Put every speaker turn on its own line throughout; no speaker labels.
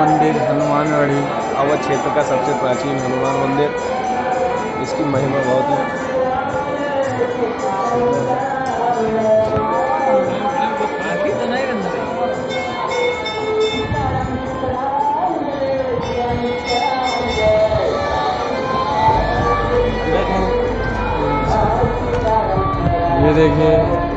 मंदिर, हनुमानगढ़ी
अवध क्षेत्र का सबसे प्राचीन हनुमान मंदिर। इसकी महिमा बहुत ही।
ये देखिए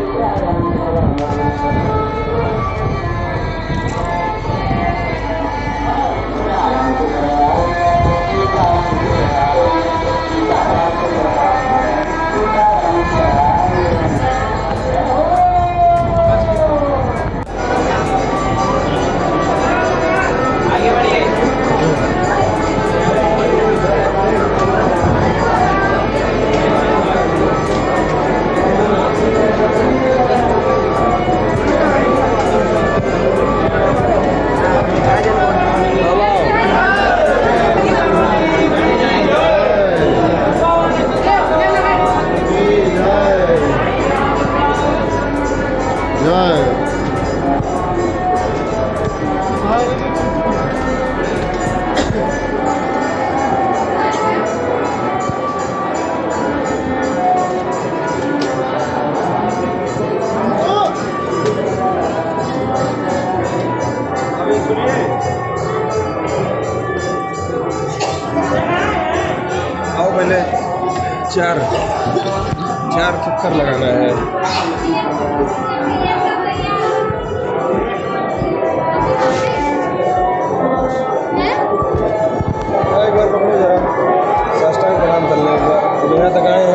पहले चार चार चक्कर लगाना है। एक बार पकड़ो जरा। साष्टांग प्रणाम कर लें एक बार। यहाँ तक आए हैं।